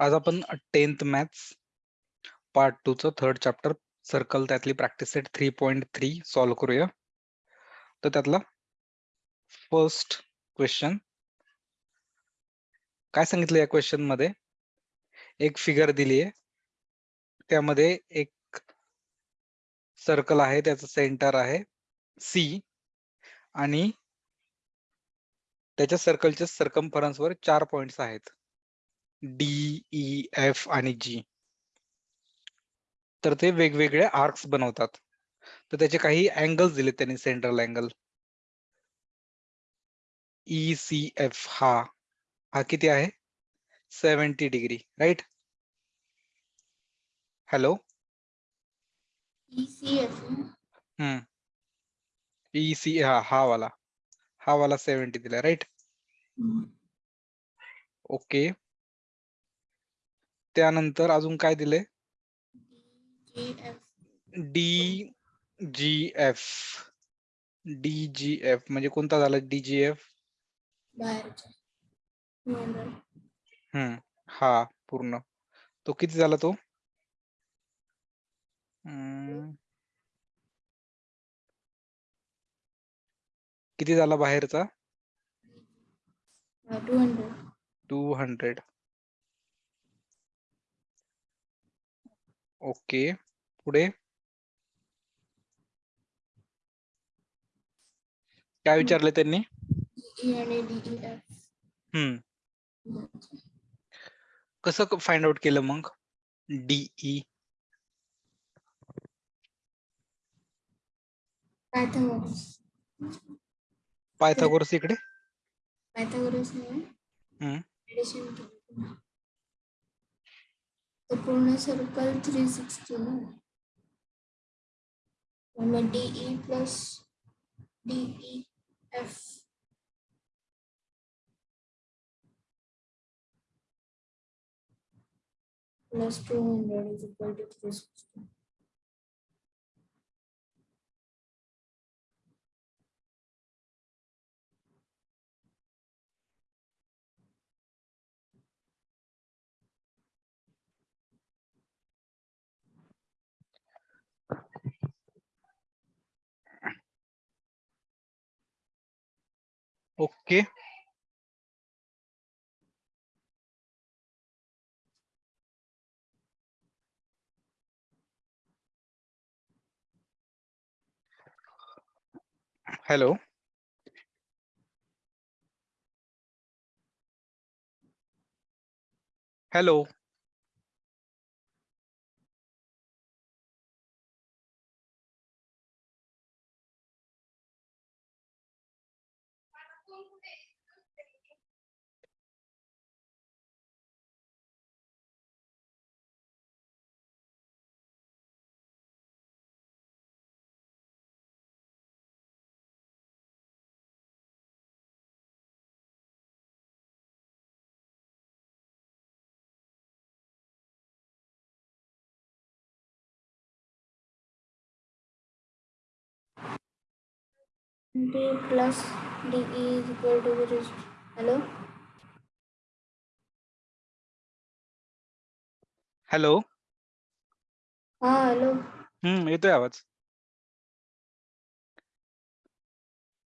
आज आपण tenth maths part two चं थर्ड चॅप्टर सर्कल त्यातली practice set three point three solve करूया. तर त्यातला फर्स्ट क्वेश्चन काय सांगितलं या क्वेश्चनमध्ये? एक फिगर दिली आहे त्यामध्ये एक सर्कल आहे त्याचं सेंटर आहे सी आणि त्याच्या सर्कलच्या सर्कम्फरन्सवर चार पॉइंट्स आहेत. डी ई एफ आणि जी तर ते वेगवेगळे आर्क्स बनवतात. तर त्याचे काही अँगल्स दिले त्यांनी central angle E C F हा हा किती आहे? Seventy degree right hello hmm. E C हा हा वाला. हा वाला सेवन्टी दिला राईट ओके त्यानंतर अजून काय दिले D G F D G F म्हणजे कोणता झाला? डी जी एफ बाहेरच्या 200 हम्म. हा पूर्ण. तो किती झाला तो? किती झाला बाहेरचा? uh, 200 to hundred. ओके पुढे. काय विचारले त्यांनी? हम्म. कसं फाइंड आउट केलं मग? E? DE Pythagoras. पायथागोरस इकडे. पायथागोरस ने हम्म. ऍडिशन केलं तर पूर्ण सर्कल 360 ना मग DE plus DEF plus 200 is equal to 360. Okay hello hello D plus DE is equal to rest. Hello? Hello हा हॅलो हम्म येतोय आवाज?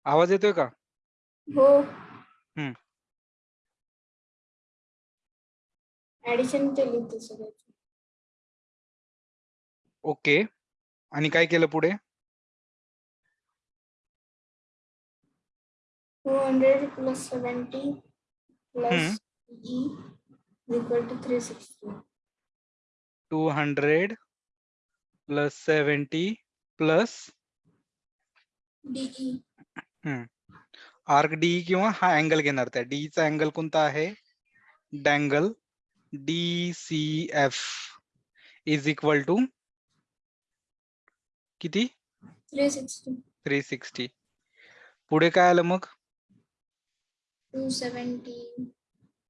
आवाज येतोय का? हो. हम्म. ऍडिशन केली होती सगळ्याची. ओके आणि काय केलं पुढे? Two hundred plus seventy plus E equal to three sixty two hundred plus seventy plus DE arc D किंवा हा अँगल घेणार त्या. D चा अँगल कोणता आहे? डँगल D C F is equal to किती? थ्री सिक्स्टी पुढे काय आलं मग? 217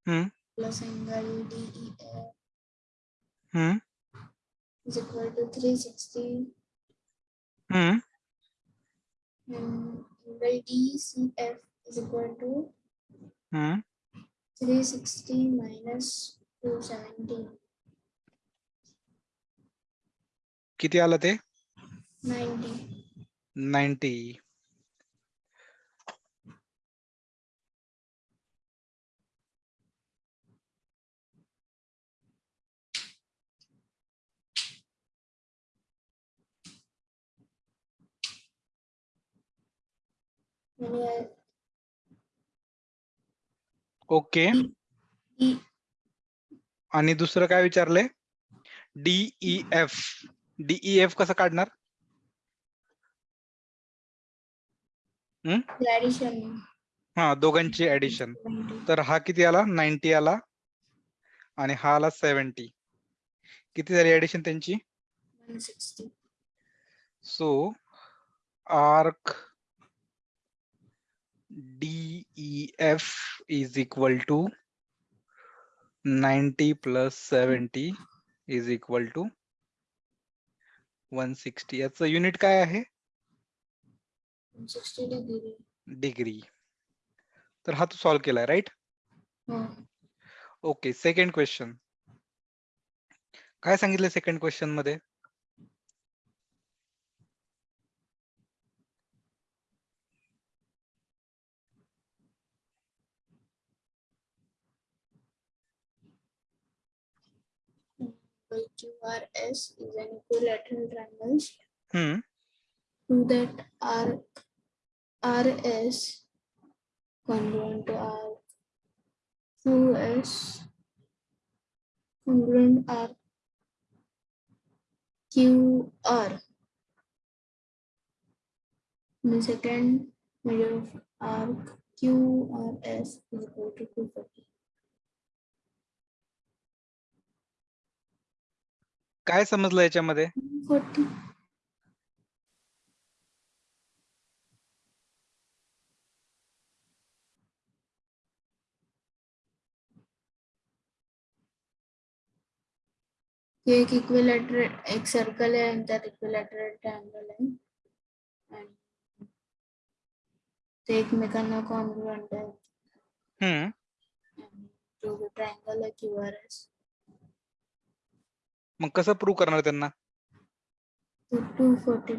hmm. plus angle DEF hmm. is equal to 360 hmm. and angle DCF is equal to hmm. 360 minus 217. किती आलं ते 90 90 ओके. आणि दुसरं काय विचारलंय? डीई एफ डीई एफ कसं काढणार? हा? दोघांची ऍडिशन तर हा किती आला? नाईन्टी आला. आणि हा आला सेव्हन्टी किती झाली ऍडिशन त्यांची? So arc DEF is equal to 90 plus 70 is equal to 160 याचं युनिट काय आहे? डिग्री तर हा तू सॉल्व्ह केलाय राईट ओके सेकंड क्वेश्चन काय सांगितलं सेकंड क्वेश्चनमध्ये? QRS is an equilateral triangle to that arc RS congruent to arc QS congruent arc QR. The second measure of arc QRS is equal to 240. काय समजलं याच्यामध्ये? 40. एक equilateral एक circle आहे आणि त्यात इक्विलॅटरल ट्रायंगल आहे. आणि ते एकमेकांना कॉन्ग्रुएंट आहे हम्म. आणि तो ट्रायंगल आहे क्यू आर एस मग कसं प्रूव्ह करणार त्यांना? टू फोर्टी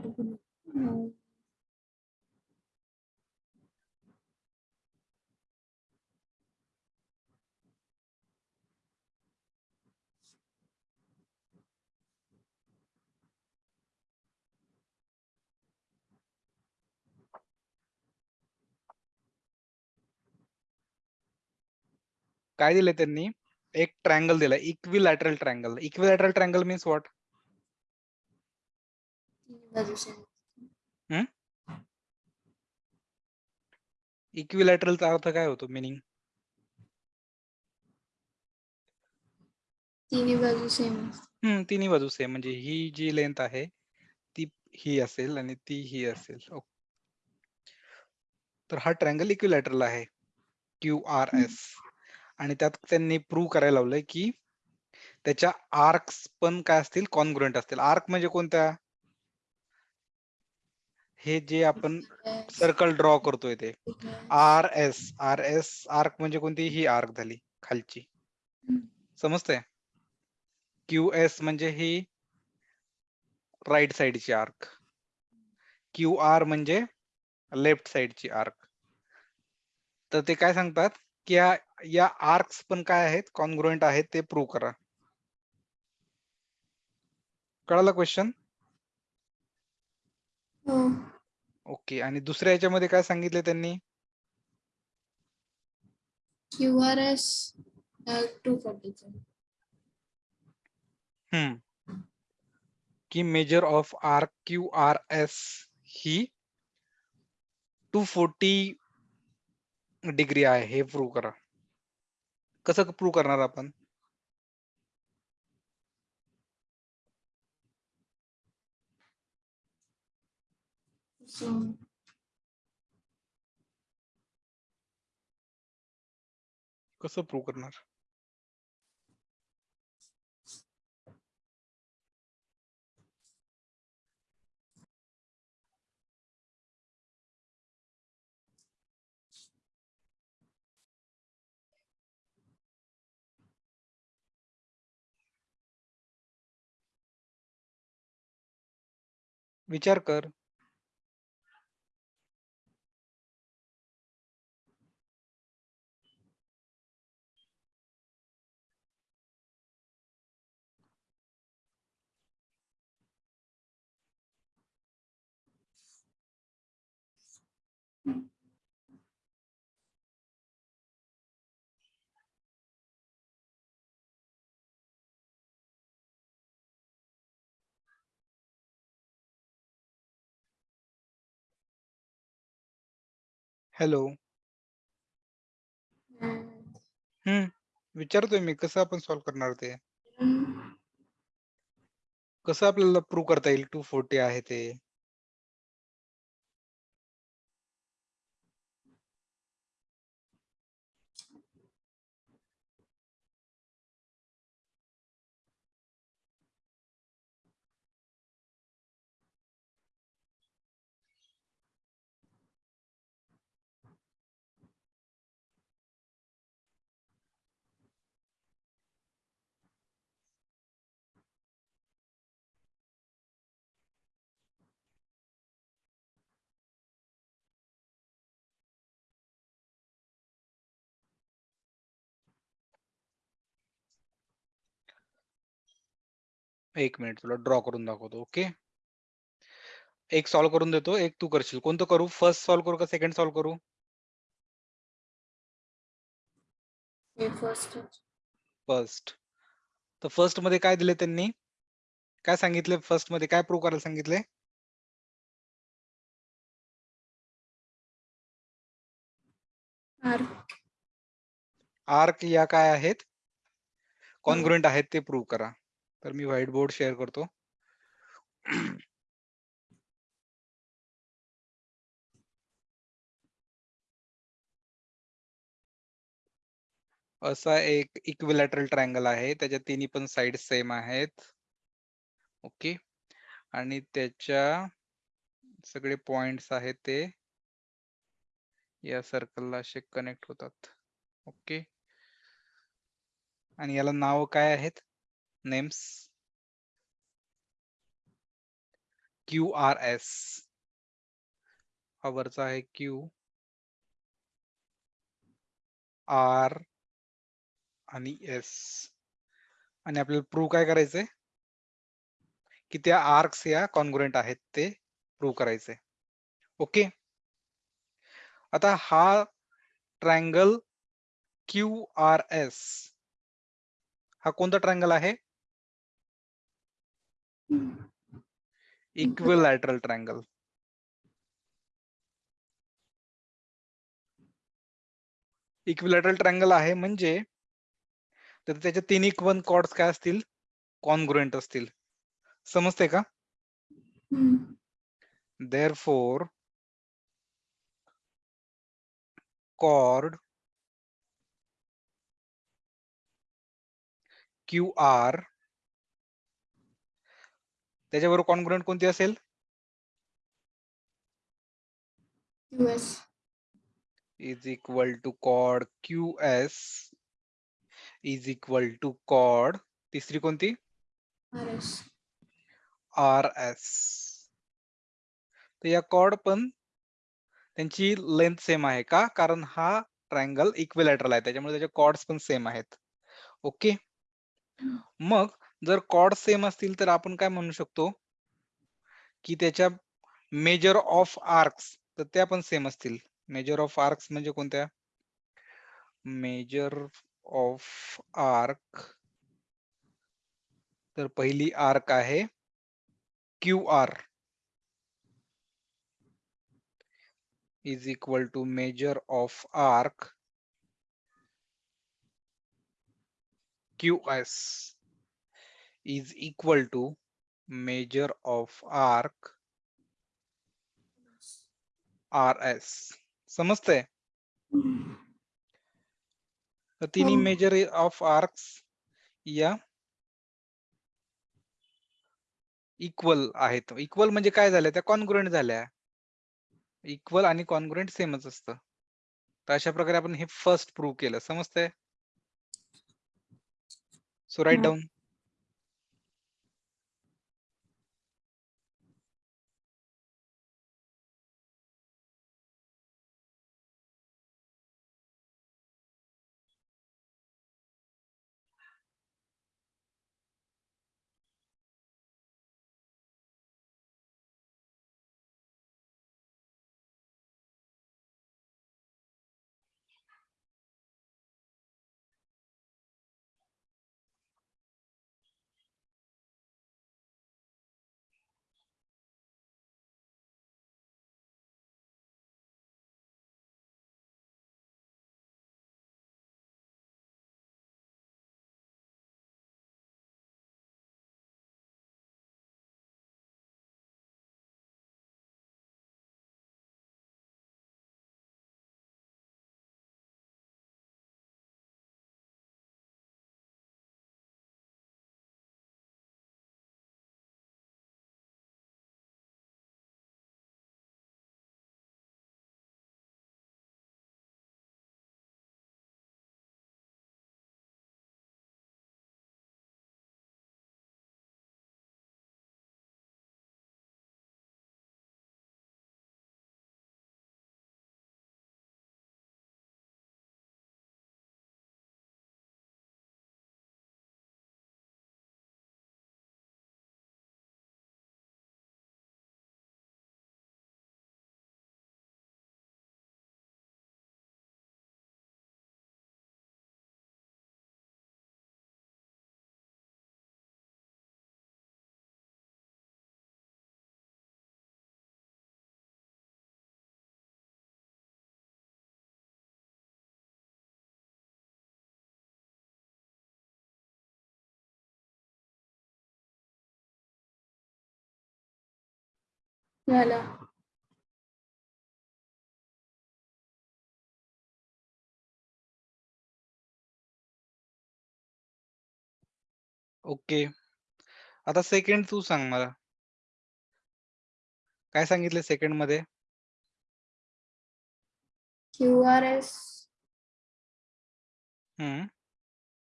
काय दिलंय त्यांनी? एक ट्रायंगल दिलाय equilateral triangle equilateral triangle means what बाजू same. इक्विलॅटरलचा अर्थ काय होतो? मिनिंग तिन्ही बाजू सेम हम्म तिन्ही बाजू सेम म्हणजे ही जी लेंथ आहे ती ही असेल आणि ती ही असेल. तर हा ट्रायंगल इक्विलॅटरल आहे. क्यू आर एस आणि त्यात त्यांनी प्रूव्ह करायला लावलंय की त्याच्या आर्क्स पण काय असतील? कॉन्ग्रुएंट असतील. आर्क म्हणजे कोणत्या? हे जे आपण सर्कल ड्रॉ करतोय ते. R S R S arc म्हणजे कोणती? ही आर्क झाली खालची. समजतंय? क्यू एस म्हणजे ही राईट साइडची आर्क क्यू आर म्हणजे लेफ्ट साइडची आर्क तर ते काय सांगतात? की या या आर्क्स पण काय आहेत? कॉन्ग्रुएंट आहेत ते प्रूव्ह करा. कळालं क्वेश्चन हो. ओके आणि दुसऱ्या याच्यामध्ये काय सांगितले त्यांनी? Q R S two forty hmm. की measure of arc Q R S he two forty degree आहे हे प्रूव्ह करा. कसं प्रूव्ह करणार आपण? कसं प्रूव्ह करणार? विचार कर. हॅलो हम्म. विचारतोय मी कसं आपण सॉल्व्ह करणार ते. कसं आपल्याला प्रूव्ह करता येईल टू फोर्टी आहे ते एक मिनिट तुला ड्रॉ करून दाखवतो ओके एक सॉल्व्ह करून देतो एक तू करशील. कोणतं करू? फर्स्ट सॉल्व्ह करू का सेकंड सॉल्व्ह करू? फर्स्ट फर्स्ट तर फर्स्टमध्ये काय दिले त्यांनी? काय सांगितले फर्स्टमध्ये? काय प्रूव्ह करायला सांगितले? आर आर्क या काय आहेत? कॉन्ग्रुएंट आहेत ते प्रूव्ह करा. तर मी व्हाईट बोर्ड शेअर करतो. असा एक इक्विलॅटरल ट्रायंगल आहे. त्याच्या तिन्ही पण साइड सेम आहेत. ओके आणि त्याच्या सगळे पॉइंट्स आहेत ते. या सर्कलला असे कनेक्ट होतात. ओके आणि याला नाव काय आहेत? Names Q R S. हा वरचा आहे क्यू. आर आणि एस. आणि आपल्याला प्रूव्ह काय करायचंय? की त्या आर्क्स या कॉन्ग्रुएंट आहेत ते प्रूव्ह करायचे ओके? आता हा ट्रायंगल क्यू आर एस हा कोणता ट्रायंगल आहे? इक्विलॅटरल ट्रायंगल इक्विलॅटरल ट्रायंगल आहे म्हणजे तर त्याच्या तिन्ही वन कॉर्ड्स काय असतील? कॉन्ग्रुएंट असतील. समजते का? therefore chord QR त्याच्याबरोबर कॉन्ग्रुएंट कोणती असेल? Is equal to cod Q S is equal to cod तिसरी कोणती? आर एस आर एस तर या कॉड पण त्यांची लेंथ सेम आहे का? कारण हा ट्रायंगल इक्विलॅटरल आहे. त्याच्यामुळे त्याचे कॉर्ड्स पण सेम आहेत. ओके मग जर कॉर्ड सेम असतील तर आपण काय म्हणू शकतो? की त्याच्या मेजर ऑफ आर्क्स तर त्या पण सेम असतील. मेजर ऑफ आर्क्स म्हणजे कोणत्या? मेजर ऑफ आर्क तर पहिली आर्क आहे Q R is equal to measure of arc Q S is equal to measure of arc RS. समजतंय? तर तिन्ही. मेजर ऑफ आर्क्स या इक्वल आहेत. इक्वल म्हणजे काय झालं त्या कॉन्ग्रुएंट झाल्या. इक्वल आणि कॉन्ग्रुएंट सेमच असतं. तर अशा प्रकारे आपण हे फर्स्ट प्रूव्ह केलं. समजतंय? So right. डाऊन झाला. ओके. आता सेकंड तू सांग मला. काय सांगितलं सेकंडमध्ये? Q R S hmm.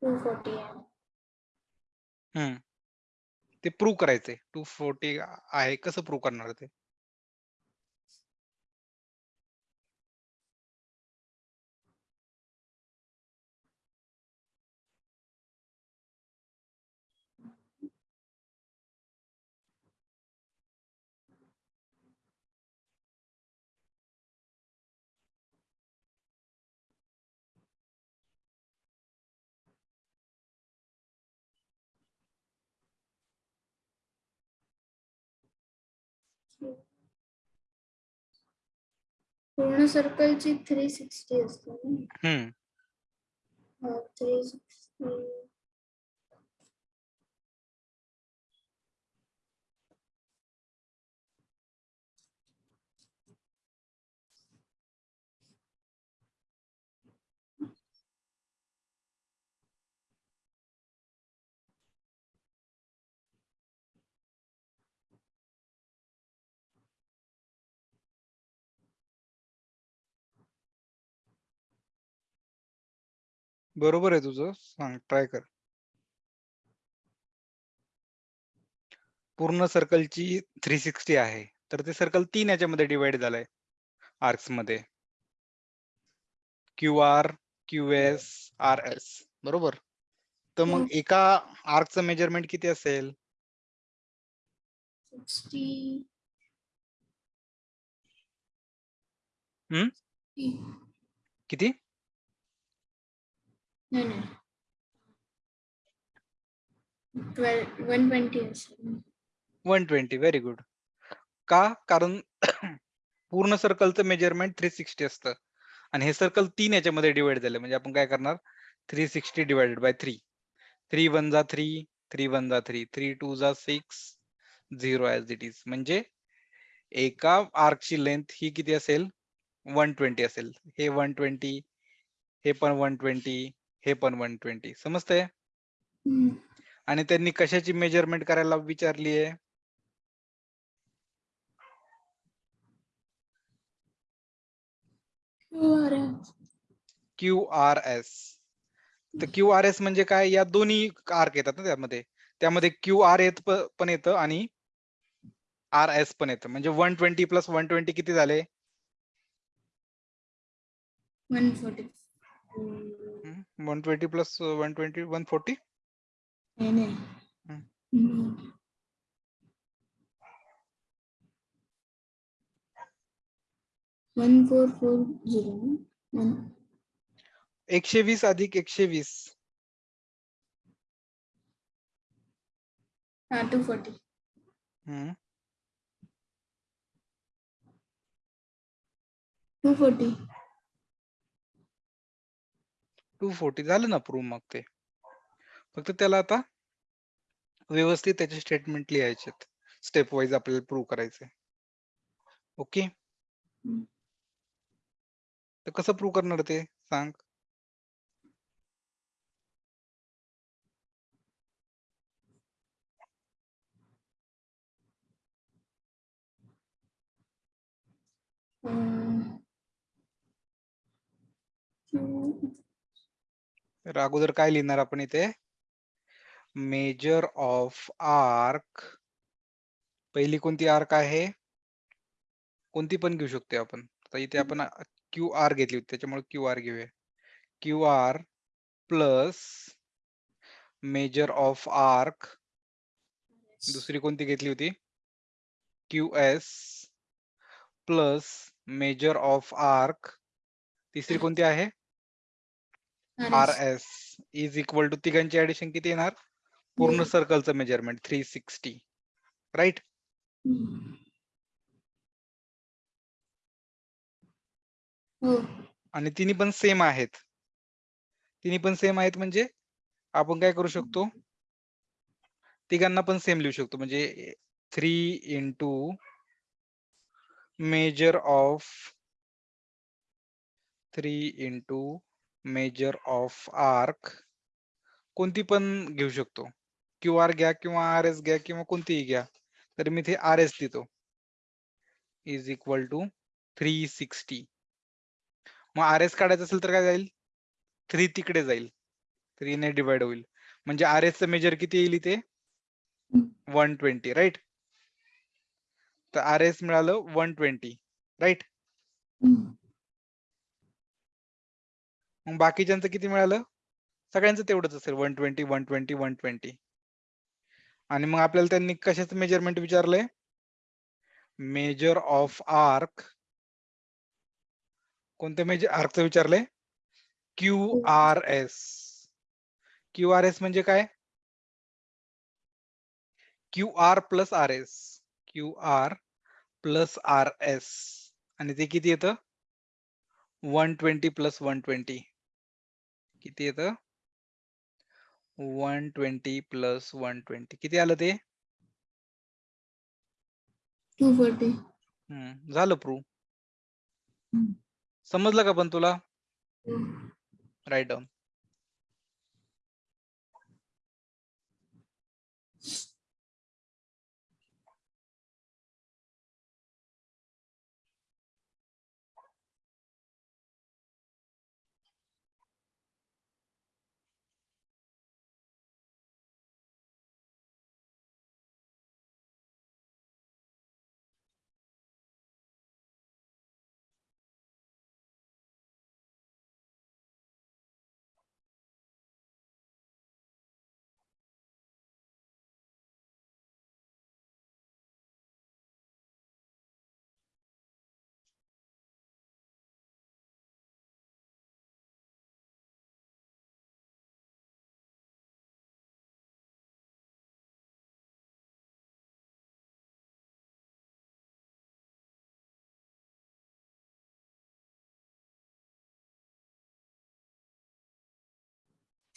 Two forty ते प्रूव्ह करायचंय. टू फोर्टी आहे. कसं प्रूव्ह करणार ते? पूर्ण सर्कलची थ्री सिक्स्टी असते ना? थ्री सिक्स्टी बरोबर आहे तुझं. सांग ट्राय कर. पूर्ण सर्कलची थ्री सिक्स्टी आहे. तर ते सर्कल तीन याच्यामध्ये डिवाइड झालंय. आर्क्समध्ये. Q R Q S R S बरोबर? तर मग. एका आर्कचं मेजरमेंट किती असेल? किती? नाही नाही ट्वेल्व वन ट्वेंटी असेल वन ट्वेंटी व्हेरी गुड का? कारण पूर्ण सर्कलचं मेजरमेंट थ्री सिक्स्टी असतं. आणि हे सर्कल तीन याच्यामध्ये डिवाइड झालं. म्हणजे आपण काय करणार? Three sixty divided by three three one जा थ्री थ्री वन जा थ्री थ्री टू जा six zero as it is म्हणजे एका आर्कची लेंथ ही किती असेल? वन ट्वेंटी असेल. हे वन ट्वेंटी हे पण वन ट्वेंटी हे पण वन ट्वेंटी समजतंय. आणि त्यांनी कशाची मेजरमेंट करायला विचारली आहे? क्यू आर एस तर क्यू आर एस म्हणजे काय? या दोन्ही आर्क येतात ना त्यामध्ये. त्यामध्ये क्यू आर येत पण येतं आणि आर एस पण येतं. म्हणजे one twenty plus one twenty किती झाले? One forty One twenty plus one twenty one forty नाही नाही hmm. Hmm. One four four zero one एकशे वीस अधिक एकशे वीस हा two forty hmm. Two forty Two forty झालं ना प्रूव्ह मग ते. फक्त त्याला आता व्यवस्थित त्याचे स्टेटमेंट लिहायचे स्टेप वाईज आपल्याला प्रूव्ह करायचे ओके तर कसं प्रूव्ह करणार ते? सांग. तर अगोदर काय लिहिणार आपण इथे? मेजर ऑफ आर्क पहिली कोणती आर्क आहे? कोणती पण घेऊ शकतो आपण. तर इथे आपण क्यू आर घेतली होती त्याच्यामुळे क्यू आर घेऊया. Q R plus measure of arc दुसरी कोणती घेतली होती? Q S plus measure of arc तिसरी कोणती आहे? R S is equal to तिघांची ऍडिशन किती येणार? पूर्ण सर्कलचं मेजरमेंट थ्री सिक्स्टी राईट आणि तिन्ही पण सेम आहेत. तिन्ही पण सेम आहेत म्हणजे आपण काय करू शकतो? तिघांना पण सेम लिहू शकतो. म्हणजे three into measure of three into measure of arc कोणती पण घेऊ शकतो. क्यू आर घ्या किंवा आर एस घ्या किंवा कोणतीही घ्या तर मी ते आर एस देतो is equal to three sixty मग आर एस काढायचं असेल तर काय जाईल? थ्री तिकडे जाईल. थ्री ने डिवाइड होईल. म्हणजे आर एस मेजर किती येईल इथे? वन ट्वेंटी राईट तर आर एस मिळालं वन ट्वेंटी राईट मग बाकीच्यांचं किती मिळालं? सगळ्यांचं तेवढंच असेल one twenty one twenty one twenty आणि मग आपल्याला त्यांनी कशाचं मेजरमेंट विचारलंय? मेजर ऑफ आर्क कोणत्या मेजर आर्कचं विचारलंय? Q R S Q R S म्हणजे काय? Q R plus R S Q R plus R S आणि ते किती येतं? One twenty plus one twenty किती येतं? One twenty plus one twenty. किती आलं ते? Two forty. हम्म, झालं प्रूव्ह. समजलं का पण तुला? Right down.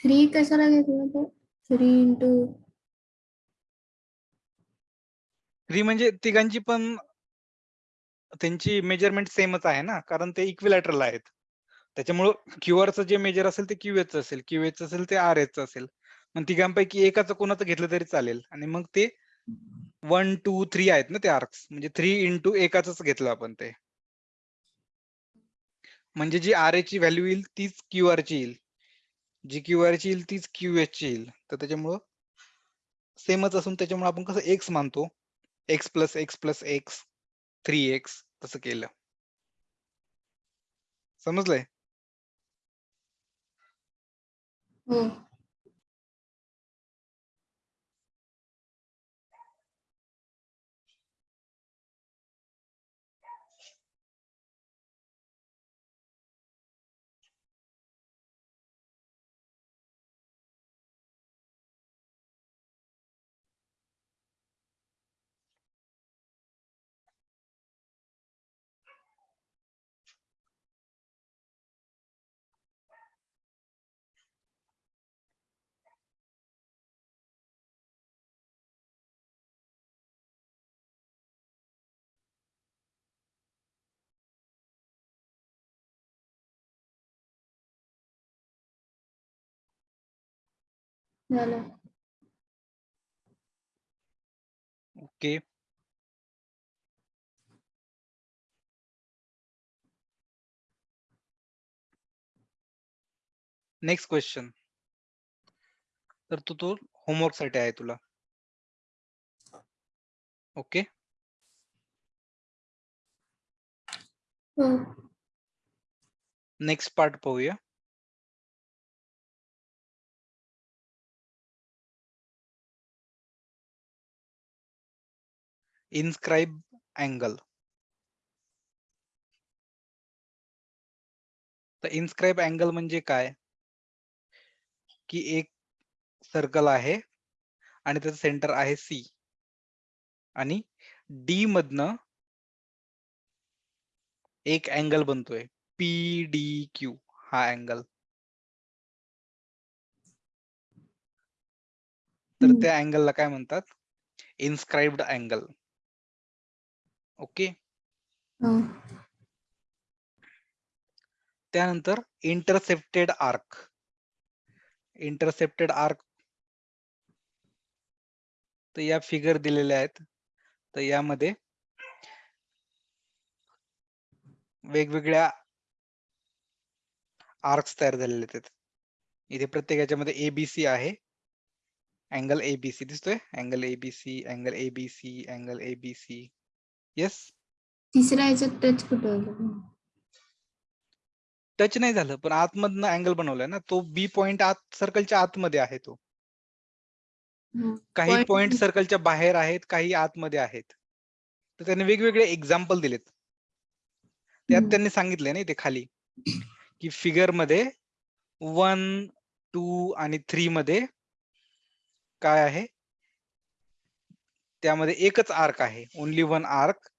थ्री कशाला घेतलं तो थ्री इंटू थ्री म्हणजे तिघांची पण त्यांची मेजरमेंट सेमच आहे ना कारण ते इक्विलॅटरल आहेत. त्याच्यामुळं क्यूआरचं जे मेजर असेल ते क्यूएच असेल क्यूएच असेल ते आर एच असेल. मग तिघांपैकी एकाचं कोणाचं घेतलं तरी चालेल. आणि मग ते वन टू थ्री आहेत ना ते आर्क्स म्हणजे थ्री इंटू एकाच घेतलं आपण ते. म्हणजे जी आर ची व्हॅल्यू येईल तीच क्यू आर ची येईल. जी क्यू आर ची येईल तीच क्यू एच ची येईल. तर त्याच्यामुळं सेमच असून त्याच्यामुळे आपण कसं एक्स मानतो. X plus X plus X three X तसं केलं. समजलंय? हो. झालं. ओके. नेक्स्ट क्वेश्चन तर तू तो होमवर्कसाठी आहे तुला. ओके. हो. नेक्स्ट पार्ट पाहूया. Inscribe angle. तर इन्स्क्राईब अँगल म्हणजे काय? की एक सर्कल आहे आणि त्याचं सेंटर आहे सी. आणि डी मधनं एक अँगल बनतोय. पी डी क्यू हा अँगल. तर. त्या अँगलला काय म्हणतात? Inscribed angle. ओके. हो. त्यानंतर इंटरसेप्टेड आर्क इंटरसेप्टेड आर्क तर या फिगर दिलेल्या आहेत. तर यामध्ये वेगवेगळ्या आर्क्स तयार झालेले आहेत. इथे प्रत्येक याच्यामध्ये एबीसी आहे. अँगल एबीसी दिसतोय? Angle ABC angle ABC angle ABC yes तिसऱ्या ह्याच्यात टच कुठं? टच नाही झालं पण आतमधनं अँगल बनवलाय ना तो बी पॉइंट आत सर्कलच्या आतमध्ये आहे तो. काही पॉइंट सर्कलच्या बाहेर आहेत काही आतमध्ये आहेत तर त्यांनी वेगवेगळे एक्झाम्पल दिलेत त्यात. त्यांनी सांगितले ना ते खाली की फिगरमध्ये वन टू आणि थ्री मध्ये काय आहे त्यामध्ये एकच आर्क आहे. Only one arc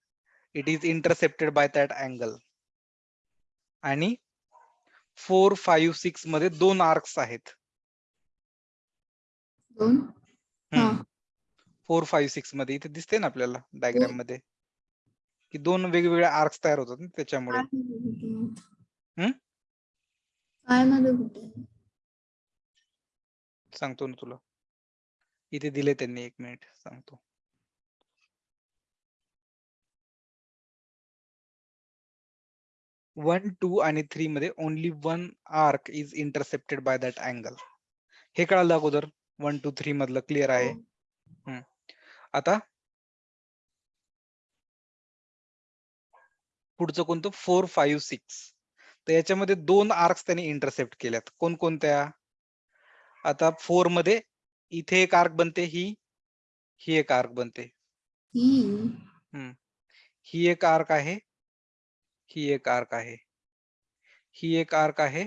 it is intercepted by that angle आणि फोर फाईव्ह सिक्समध्ये दोन आर्क्स आहेत. दोन? हा. फोर फाईव्ह सिक्समध्ये. इथे दिसते ना आपल्याला डायग्राममध्ये? की दोन वेगवेगळे आर्क्स तयार होतात ना त्याच्यामुळे. सांगतो ना तुला. इथे दिले त्यांनी एक मिनिट सांगतो. वन टू आणि थ्री मध्ये only one arc is intercepted by that angle हे कळालं अगोदर? वन टू थ्री मधलं क्लिअर आहे. हो. आता पुढचं कोणतं? फोर फाईव्ह सिक्स तर याच्यामध्ये दोन आर्क्स त्यांनी इंटरसेप्ट केल्यात. कोणकोणत्या? आता फोरमध्ये इथे एक आर्क बनते ही ही एक आर्क बनते. ही. ही एक आर्क आहे. ही एक आर्क आहे. ही एक आर्क आहे.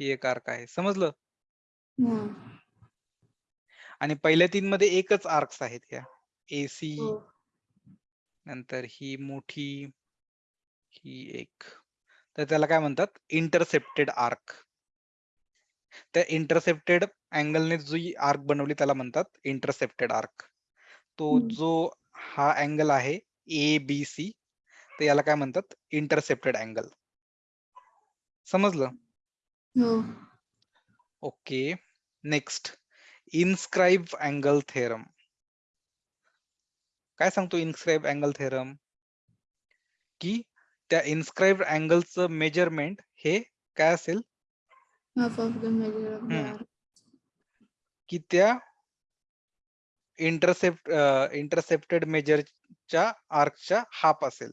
ही एक आर्क आहे. समजलं? हा. आणि पहिल्या तीन मध्ये एकच आर्क्स आहेत ह्या एसी हो. नंतर ही मोठी ही एक. तर त्याला काय म्हणतात? Intercepted arc. त्या इंटरसेप्टेड अँगलने जी आर्क बनवली त्याला म्हणतात इंटरसेप्टेड आर्क. तो. जो हा अँगल आहे ए बी सी तर याला काय म्हणतात? इंटरसेप्टेड अँगल समजलं? हो. Okay. Next inscribe angle theorem काय सांगतो इन्स्क्राईब अँगल थेरम की त्या इन्स्क्राईब अँगलचं मेजरमेंट हे काय असेल. की त्या इंटरसेप्ट इंटरसेप्टेड मेजरच्या आर्कच्या हाफ असेल.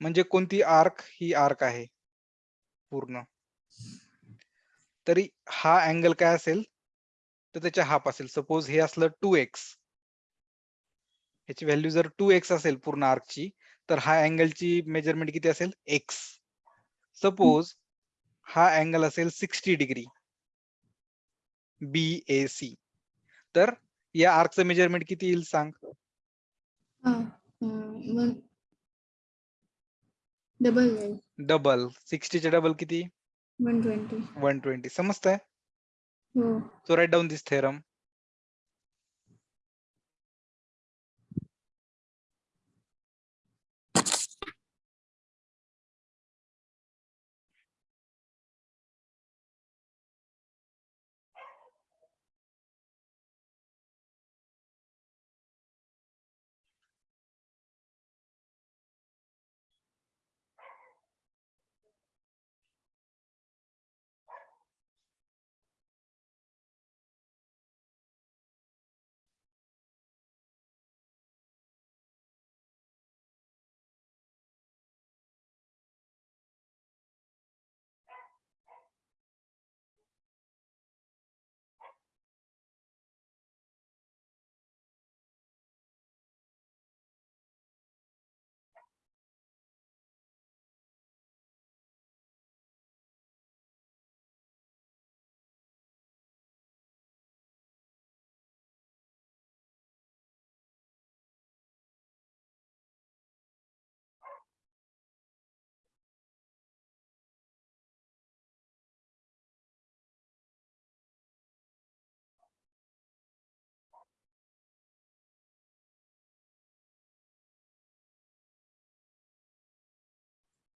म्हणजे कोणती आर्क ही आर्क आहे? पूर्ण. तरी हा अँगल काय असेल? तर त्याच्या हाफ असेल. सपोज हे असलं टू एक्स. ह्याची व्हॅल्यू जर टू एक्स असेल पूर्ण आर्कची तर हा अँगलची मेजरमेंट किती असेल? एक्स. सपोज हा अँगल असेल sixty degree. B A C. तर या आर्कचं मेजरमेंट किती येईल सांग? डबल जाईल डबल सिक्स्टीचे डबल किती? वन ट्वेंटी वन ट्वेंटी समजतंय? हो. So right down this theorem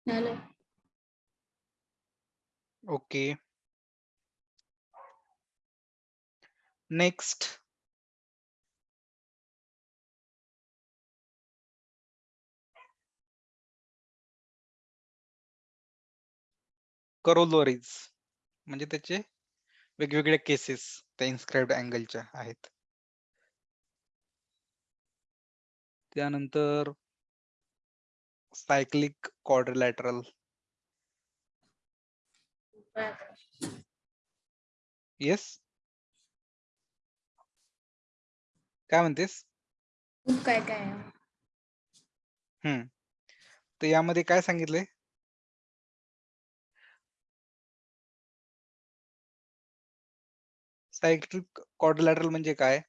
झालं. ओके. नेक्स्ट. करोलोरीज म्हणजे त्याचे वेगवेगळे केसेस त्या इन्स्क्राईब्ड अँगलच्या आहेत. त्यानंतर सायक्लिक क्वाड्रिलॅटरल काय काय? येस काय म्हणतेस? खूप काय काय? आहे हम्म. तर यामध्ये काय सांगितले सायक्लिक क्वाड्रिलॅटरल म्हणजे काय?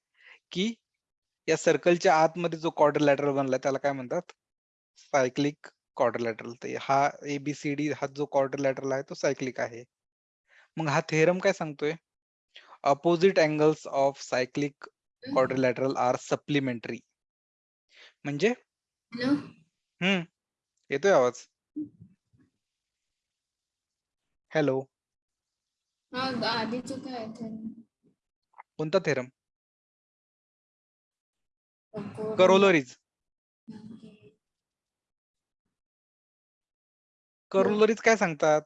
की या सर्कलच्या आतमध्ये जो क्वाड्रिलॅटरल बनलाय त्याला काय म्हणतात? सायक्लिक क्वाड्रिलॅटरल तर हा एबीसीडी हा जो क्वाड्रिलॅटरल आहे तो सायक्लिक आहे. मग हा थेरम काय सांगतोय? Opposite angles of cyclic quadrilateral are supplementary म्हणजे? हम्म. येतोय आवाज? हॅलो? हा? कोणता थेरम. करोलरीज करोलरीज काय सांगतात?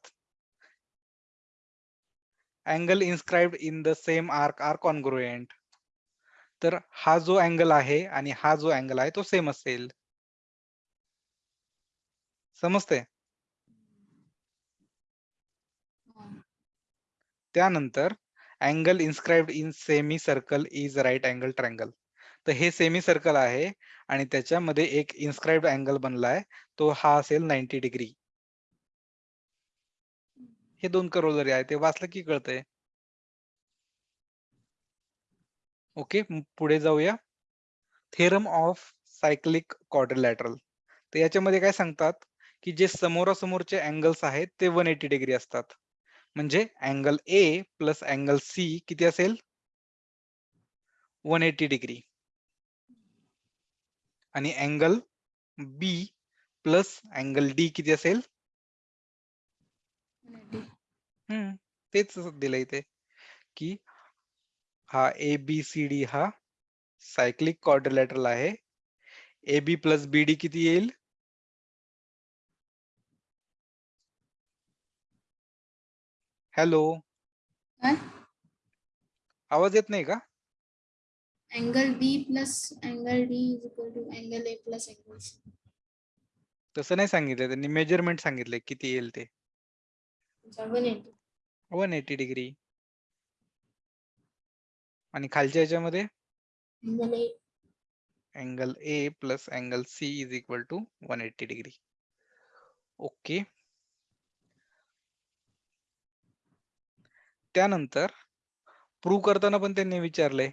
Angle inscribed in the same arc are congruent. तर हा जो अँगल आहे आणि हा जो अँगल आहे तो सेम असेल. समजते हा. त्यानंतर angle inscribed in semicircle is right angle triangle तर हे सेमी सर्कल आहे आणि त्याच्यामध्ये एक इन्स्क्राईब्ड अँगल बनलाय. तो हा असेल नाईन्टी डिग्री. हे दोन करोलरी आहे ते वाचलं की कळतंय. ओके पुढे जाऊया. थेरम ऑफ सायक्लिक क्वाड्रिलॅटरल तर याच्यामध्ये काय सांगतात की जे समोरासमोरचे अँगल्स आहेत ते वन एटी डिग्री असतात. म्हणजे angle A plus angle C किती असेल? वन एटी डिग्री आणि angle B plus angle D किती असेल? तेच दिलंय इथे की हा ए बी सी डी हा सायक्लिक क्वाड्रिलॅटरल आहे. A B plus B D किती येईल? हॅलो काय? आवाज येत नाही का? Angle B plus angle D is equal to angle A plus angle C तसं नाही सांगितलं त्यांनी मेजरमेंट सांगितले किती येईल ते. वन एटी डिग्री आणि खालच्या याच्यामध्ये angle A plus angle C is equal to one eighty degree okay त्यानंतर प्रूव्ह करताना पण त्यांनी विचारलंय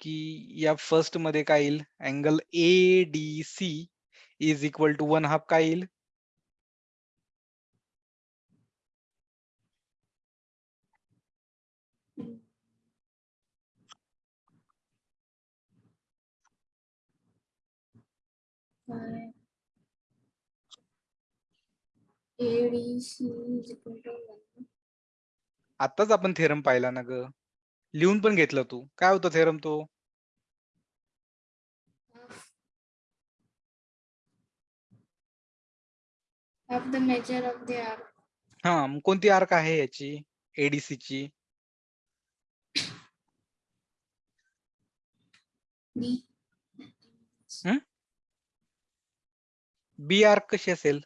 की या फर्स्टमध्ये काय येईल? Angle A D C is equal to one half काय येईल? आताच आपण थेरम पाहिला ना ग. लिहून पण घेतलं तू. काय होतं थेरम तो? Of the measure of the arc. हा मग कोणती आर्क आहे याची? एडीसी ची. बी आर्क कशी असेल?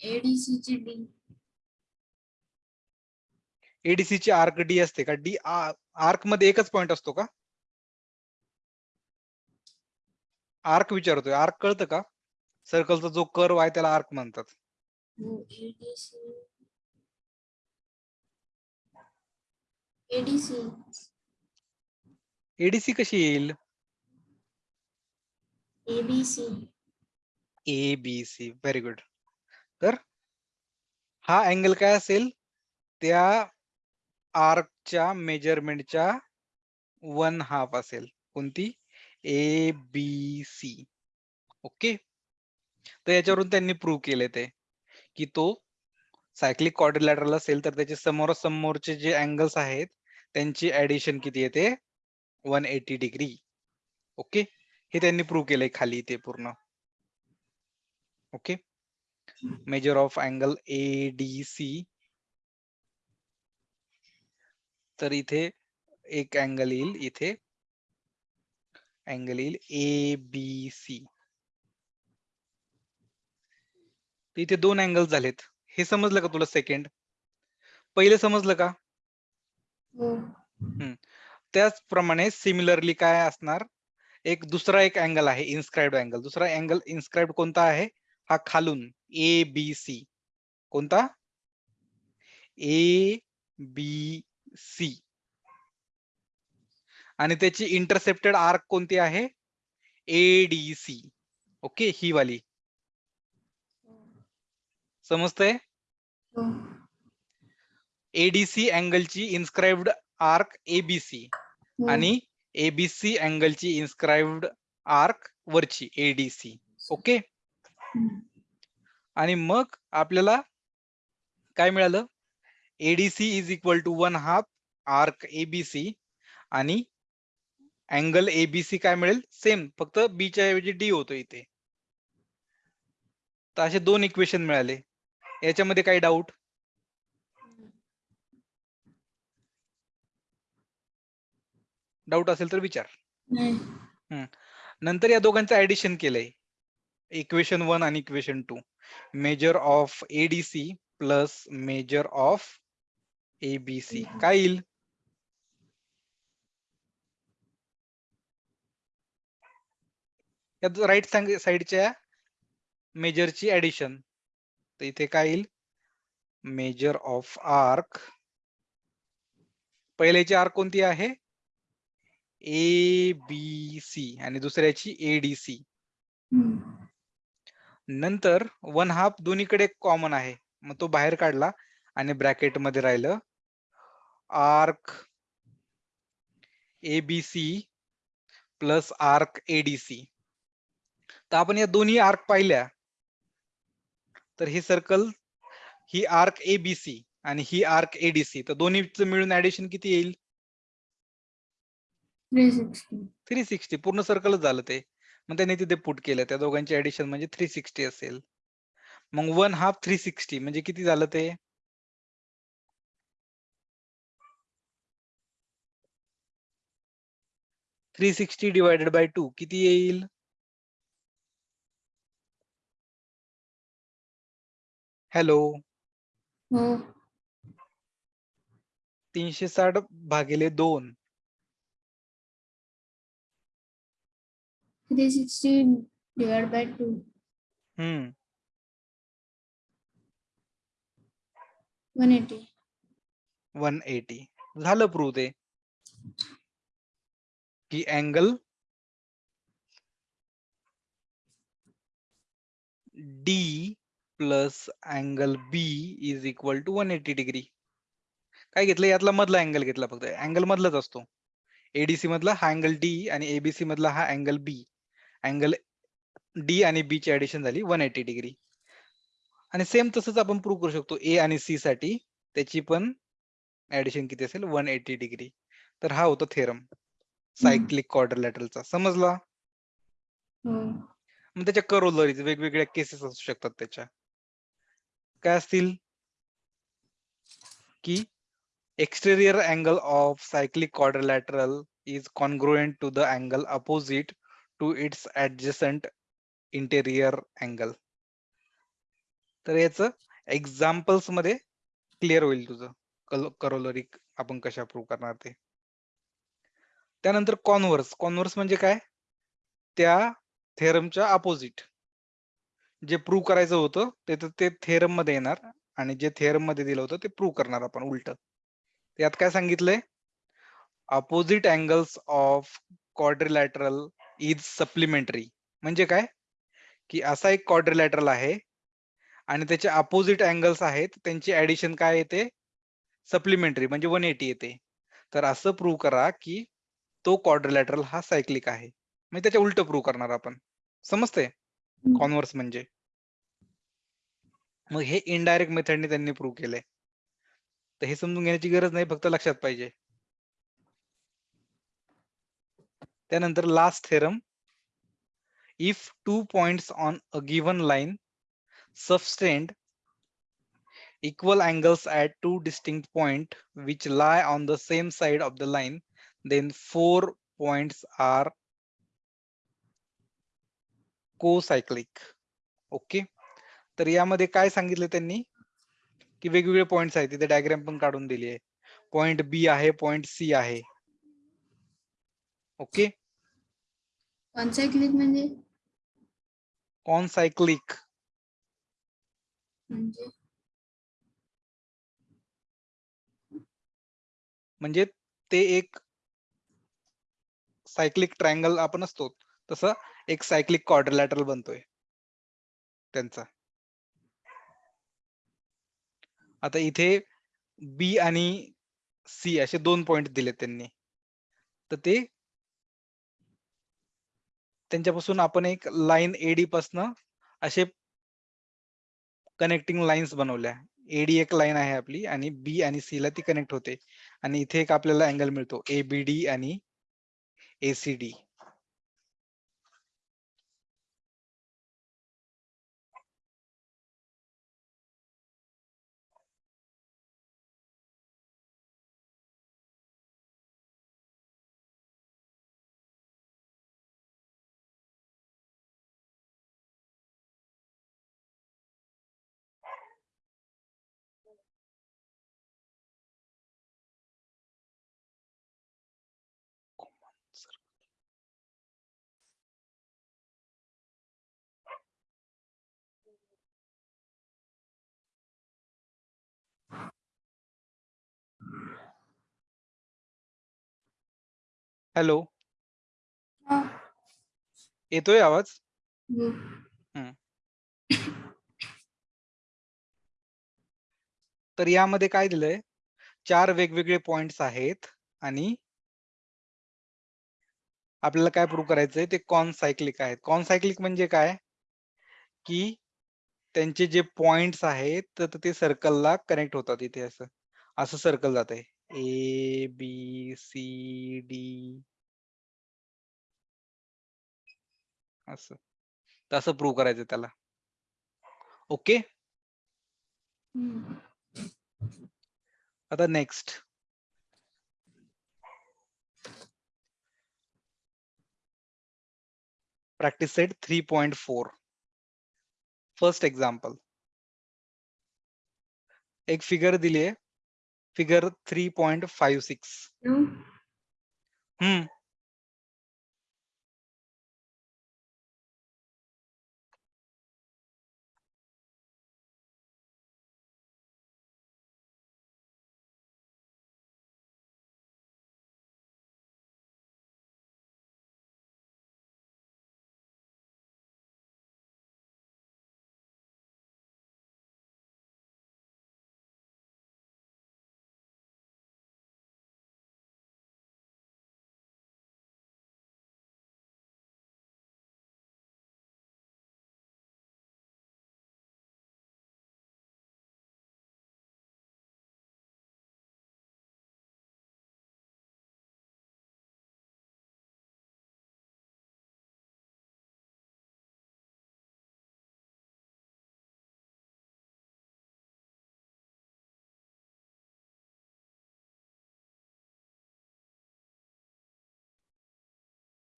ची एडीसी ची आर्क डी असते का? डी आर्कमध्ये एकच पॉइंट असतो का? आर्क विचारतोय. आर्क कळतं का? सर्कलचा जो कर्व आहे त्याला आर्क म्हणतात. हो ADC ADC एडीसी कशी येईल? ABC A B C very good तर हा अँगल काय असेल? त्या आर्कच्या मेजरमेंटच्या वन हाफ असेल. कोणती? ए बी सी ओके तर याच्यावरून त्यांनी प्रूव्ह केले ते. की तो सायक्लिक कॉर्डिलॅटरल असेल तर त्याचे समोरासमोरचे जे अँगल्स आहेत त्यांची ऍडिशन किती येते? वन एटी डिग्री ओके हे त्यांनी प्रूव्ह केलंय खाली इथे पूर्ण. Okay measure of angle A D C तर इथे एक अँगल येईल इथे अँगल येईल ए बी सी इथे दोन अँगल झालेत. हे समजलं का तुला सेकंड पहिले समजलं का? हो. त्याचप्रमाणे सिमिलरली काय असणार? एक दुसरा एक अँगल आहे इन्स्क्राइब्ड अँगल दुसरा अँगल इन्स्क्राइब्ड कोणता आहे? हा खालून ए बी सी कोणता? ए बी सी आणि त्याची इंटरसेप्टेड आर्क कोणती आहे? ए डी सी ओके ही वाली. समजतंय? एडीसी अँगलची इन्स्क्राइब्ड आर्क एबीसी. आणि एबीसी अँगलची इन्स्क्राइब्ड आर्क वरची एडीसी ओके आणि मग आपल्याला काय मिळालं? ADC is equal to one half arc ABC आणि अँगल एबीसी काय मिळेल? सेम फक्त बीच्या ऐवजी डी होतो इथे. तर असे दोन इक्वेशन मिळाले. याच्यामध्ये काही डाऊट डाऊट असेल तर विचार. नंतर या दोघांचं ऍडिशन केलंय. इक्वेशन वन आणि equation two measure of ADC plus measure of ABC काय येईल? राईट साइडच्या मेजरची ऍडिशन तर इथे काय येईल? मेजर ऑफ आर्क पहिल्याची आर्क कोणती आहे? ए बी सी आणि दुसऱ्याची एडीसी हम्म. नंतर वन हाफ दोन्हीकडे कॉमन आहे. मग तो बाहेर काढला आणि ब्रॅकेटमध्ये राहिलं. Arc ABC plus arc ADC तर आपण या दोन्ही आर्क पाहिल्या. तर ही सर्कल ही आर्क एबीसी आणि ही आर्क एडीसी तर दोन्हीच मिळून ऍडिशन किती येईल? 360 थ्री सिक्स्टी पूर्ण सर्कलच झालं ते. मग त्यांनी तिथे पुट केलं. त्या दोघांची ऍडिशन म्हणजे थ्री सिक्स्टी असेल. मग वन हाफ थ्री सिक्स्टी म्हणजे किती झालं ते? Three sixty divided by two किती येईल? हॅलो तीनशे साठ भागिले दोन. 360 divided by 2 हम्म 180 वन एटी झालं प्रूव्ह ते. की angle D plus angle B is equal to one eighty degree काय घेतलं? यातला मधला अँगल घेतला फक्त. अँगल मधलाच असतो. एडीसी मधला हा अँगल डी आणि एबीसी मधला हा अँगल बी अँगल डी आणि बी ची ऍडिशन झाली वन एटी डिग्री आणि सेम तसंच आपण प्रूव्ह करू शकतो ए आणि सी साठी त्याची पण ऍडिशन किती असेल? वन एटी डिग्री तर हा होता थेरम सायक्लिक क्वाड्रिलॅटरलचा समजला? हो. मग त्याच्या करोलरीज वेगवेगळ्या केसेस असू शकतात त्याच्या. काय असतील? की exterior angle of cyclic quadrilateral is congruent to the angle opposite to its adjacent interior angle. तर याच एक्झाम्पल्समध्ये क्लिअर होईल तुझं. करोलरी आपण कशा प्रूव्ह करणार ते. त्यानंतर कॉन्व्हर्स कॉन्व्हर्स म्हणजे काय? त्या थेरमच्या अपोजिट जे प्रूव्ह करायचं होतं ते तर ते थेरममध्ये येणार आणि जे थेरममध्ये दिलं होतं ते प्रूव्ह करणार आपण उलट. यात काय सांगितलंय? Opposite angles of quadrilateral is supplementary म्हणजे काय? की असा एक क्वाड्रिलॅटरल आहे आणि त्याचे अपोजिट अँगल्स आहेत त्यांची ऍडिशन काय येते? सप्लिमेंटरी म्हणजे वन एटी येते. तर असं प्रूव्ह करा की तो क्वाड्रिलॅटरल हा सायक्लिक आहे. म्हणजे त्याच्या उलट प्रूव्ह करणार आपण. समजते. कॉन्व्हर्स म्हणजे. मग हे इनडायरेक्ट मेथडने त्यांनी प्रूव्ह केलंय. तर हे समजून घेण्याची गरज नाही फक्त लक्षात पाहिजे. त्यानंतर last theorem if two points on a given line subtend equal angles at two distinct point which lie on the same side of the line then four points are co-cyclic okay तर यामध्ये काय सांगितलं त्यांनी की वेगवेगळे points आहेत तिथे diagram पण काढून दिली आहे पॉइंट बी आहे पॉइंट सी आहे ओके कॉन्सायक्लिक म्हणजे? म्हणजे? म्हणजे ते एक सायक्लिक ट्रायंगल आपण असतो. तसं एक सायक्लिक क्वाड्रिलॅटरल बनतोय. त्यांचा. आता इथे बी आणि सी असे दोन पॉइंट दिले त्यांनी. तर ते त्यांच्यापासून आपण एक लाईन एडी पासनं असे कनेक्टिंग लाईन्स बनवल्या. एडी एक लाईन आहे आपली आणि बी आणि सी ला ती कनेक्ट होते. आणि इथे एक आपल्याला अँगल मिळतो. एबीडी आणि एसीडी हॅलो. हा. येतोय आवाज? हो. तर यामध्ये काय दिलंय? चार वेगवेगळे पॉइंट्स आहेत आणि आपल्याला काय प्रूव्ह करायचंय? ते कॉन सायक्लिक आहेत. कॉन सायक्लिक म्हणजे काय? की त्यांचे जे पॉइंट्स आहेत तर ते सर्कलला कनेक्ट होतात इथे असं. असं सर्कल जात आहे ए बी सी डी असं. तर असं प्रूव्ह करायचं त्याला. ओके. आता next practice set 3.4 first example. एक फिगर दिली आहे figure 3.56 No? Hmm.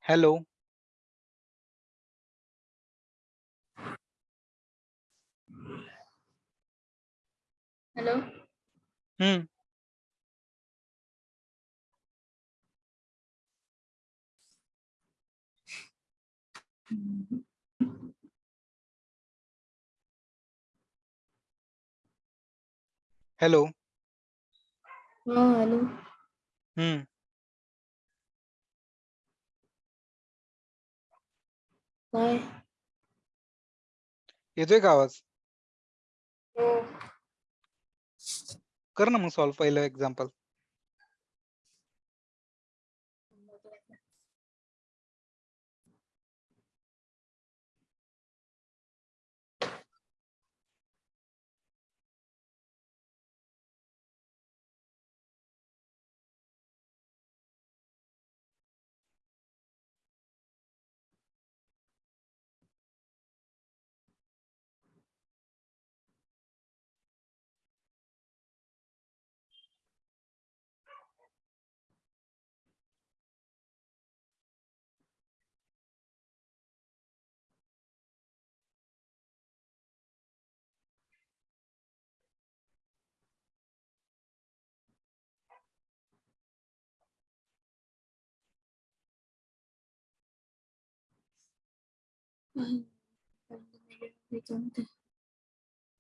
Hello. Hello. Hmm. Hello. हा हॅलो. हम्म. येतोय का आवाज? हो. कर ना मग सॉल्व पहिलं example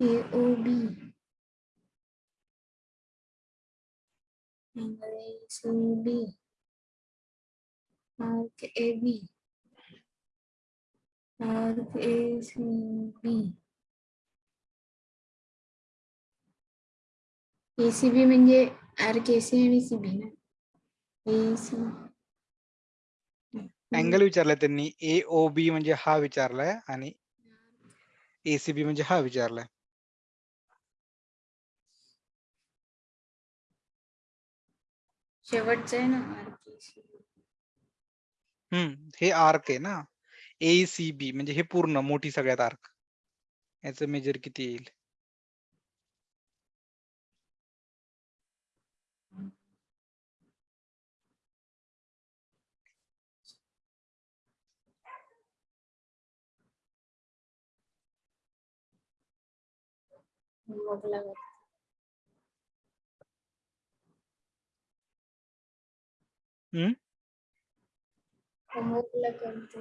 A O B angle ACB arc AB arc ACB ACB म्हणजे आर्क AC आणि CB ना AC अँगल विचारलाय त्यांनी. ए ओ बी म्हणजे हा विचारलाय आणि एसीबी म्हणजे हा विचारलाय. शेवटचं आहे ना आर्क हम्म. हे आर्क आहे ना. एसीबी म्हणजे हे पूर्ण मोठी सगळ्यात आर्क याचं मेजर किती येईल? मग लागत हम्म? होमवर्कला करते.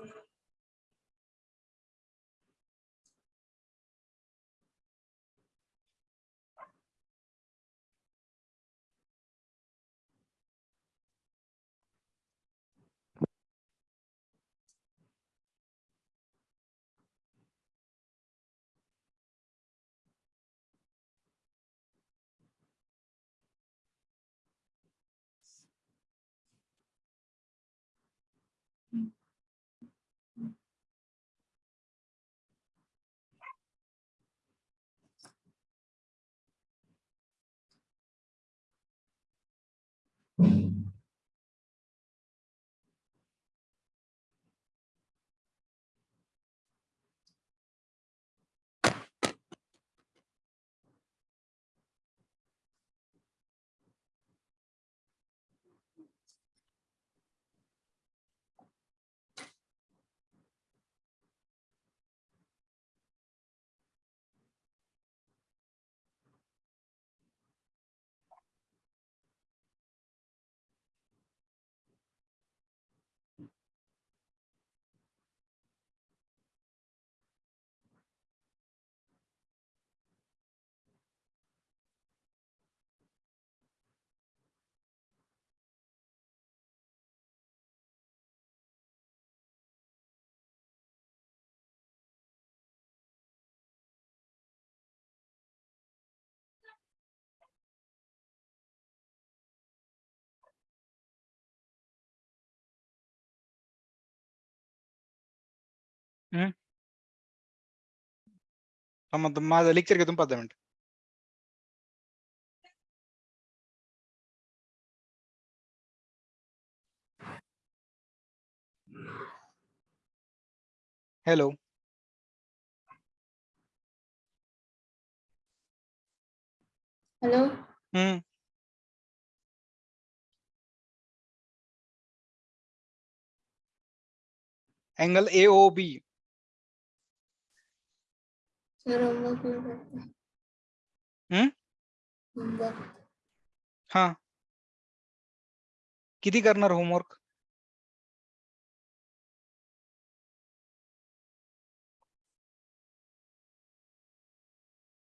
हा. मग माझं लेक्चर घेतो पाच दहा मिनिट. Hello. Hello. Hmm angle A करते हम्म होमवर्क हा. किती करणार होमवर्क?